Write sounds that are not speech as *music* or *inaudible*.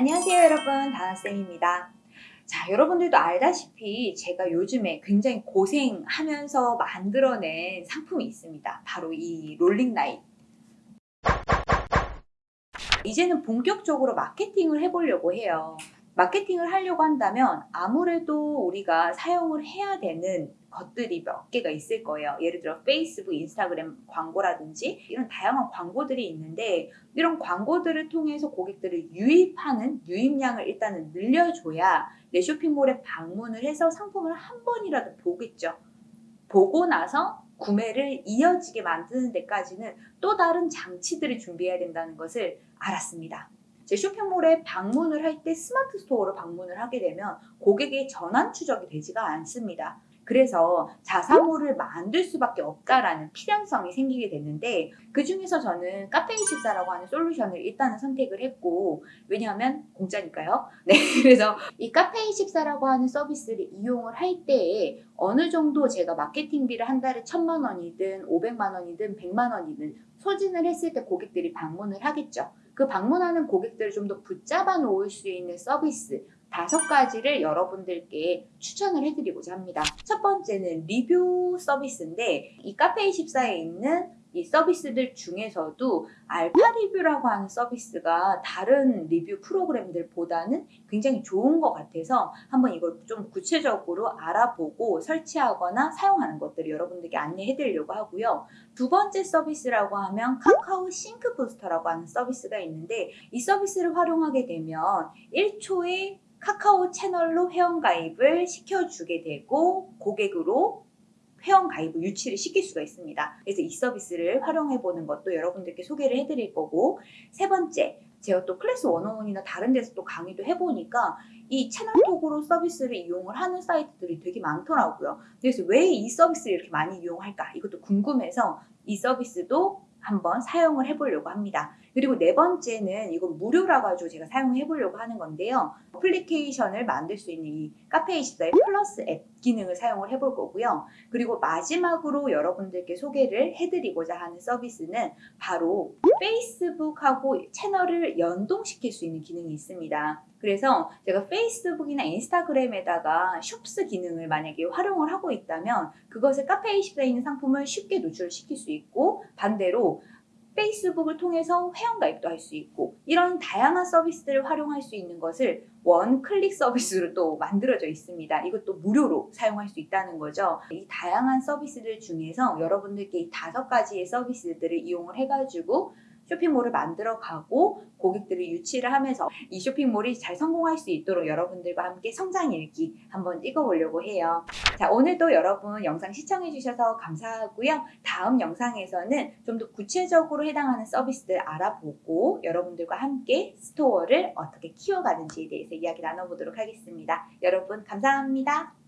안녕하세요 여러분. 다나쌤입니다. 자 여러분들도 알다시피 제가 요즘에 굉장히 고생하면서 만들어낸 상품이 있습니다. 바로 이 롤링라인 이제는 본격적으로 마케팅을 해보려고 해요 마케팅을 하려고 한다면 아무래도 우리가 사용을 해야 되는 것들이 몇 개가 있을 거예요. 예를 들어 페이스북, 인스타그램 광고라든지 이런 다양한 광고들이 있는데 이런 광고들을 통해서 고객들을 유입하는 유입량을 일단은 늘려줘야 내 쇼핑몰에 방문을 해서 상품을 한 번이라도 보겠죠. 보고 나서 구매를 이어지게 만드는 데까지는 또 다른 장치들을 준비해야 된다는 것을 알았습니다. 제 쇼핑몰에 방문을 할 때 스마트 스토어로 방문을 하게 되면 고객의 전환 추적이 되지가 않습니다. 그래서 자사몰을 만들 수밖에 없다라는 필연성이 생기게 됐는데 그 중에서 저는 카페24라고 하는 솔루션을 일단은 선택을 했고 왜냐하면 공짜니까요. *laughs* 네, 그래서 이 카페24라고 하는 서비스를 이용을 할 때에 어느 정도 제가 마케팅비를 한 달에 천만 원이든 오백만 원이든 백만 원이든 소진을 했을 때 고객들이 방문을 하겠죠. 그 방문하는 고객들을 좀 더 붙잡아 놓을 수 있는 서비스 다섯 가지를 여러분들께 추천을 해드리고자 합니다. 첫 번째는 리뷰 서비스인데 이 카페24에 있는 이 서비스들 중에서도 알파 리뷰라고 하는 서비스가 다른 리뷰 프로그램들보다는 굉장히 좋은 것 같아서 한번 이걸 좀 구체적으로 알아보고 설치하거나 사용하는 것들을 여러분들께 안내해 드리려고 하고요. 두 번째 서비스라고 하면 카카오 싱크 부스터라고 하는 서비스가 있는데 이 서비스를 활용하게 되면 1초에 카카오 채널로 회원가입을 시켜주게 되고 고객으로 회원 가입을 유치를 시킬 수가 있습니다. 그래서 이 서비스를 활용해 보는 것도 여러분들께 소개를 해드릴 거고 세 번째 제가 또 클래스 101이나 다른 데서 또 강의도 해보니까 이 채널톡으로 서비스를 이용을 하는 사이트들이 되게 많더라고요. 그래서 왜 이 서비스를 이렇게 많이 이용할까 이것도 궁금해서 이 서비스도 한번 사용을 해보려고 합니다. 그리고 네 번째는 이건 무료라 가지고 제가 사용해 보려고 하는 건데요. 어플리케이션을 만들 수 있는 이 카페24의 플러스 앱 기능을 사용을 해볼 거고요. 그리고 마지막으로 여러분들께 소개를 해드리고자 하는 서비스는 바로 페이스북하고 채널을 연동시킬 수 있는 기능이 있습니다. 그래서 제가 페이스북이나 인스타그램에다가 숍스 기능을 만약에 활용을 하고 있다면 그것을 카페24에 있는 상품을 쉽게 노출시킬 수 있고 반대로 페이스북을 통해서 회원가입도 할 수 있고 이런 다양한 서비스들을 활용할 수 있는 것을 원클릭 서비스로 또 만들어져 있습니다. 이것도 무료로 사용할 수 있다는 거죠. 이 다양한 서비스들 중에서 여러분들께 이 다섯 가지의 서비스들을 이용을 해가지고 쇼핑몰을 만들어 가고 고객들을 유치를 하면서 이 쇼핑몰이 잘 성공할 수 있도록 여러분들과 함께 성장 일기 한번 찍어보려고 해요. 자 오늘도 여러분 영상 시청해 주셔서 감사하고요. 다음 영상에서는 좀 더 구체적으로 해당하는 서비스들 알아보고 여러분들과 함께 스토어를 어떻게 키워가는지에 대해서 이야기 나눠보도록 하겠습니다. 여러분 감사합니다.